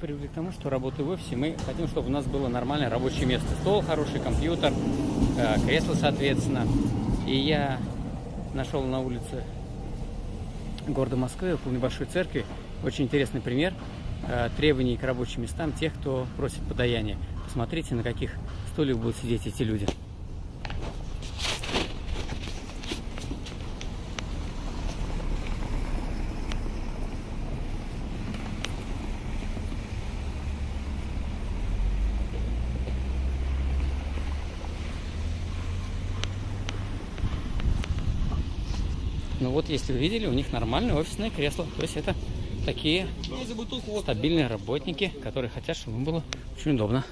Привыкли к тому, что работая в офисе, мы хотим, чтобы у нас было нормальное рабочее место. Стол, хороший компьютер, э, кресло, соответственно. И я нашел на улице города Москвы, около небольшой церкви, очень интересный пример э, требований к рабочим местам тех, кто просит подаяние. Посмотрите, на каких стульях будут сидеть эти люди. Ну вот, если вы видели, у них нормальное офисное кресло. То есть это такие стабильные работники, которые хотят, чтобы им было очень удобно.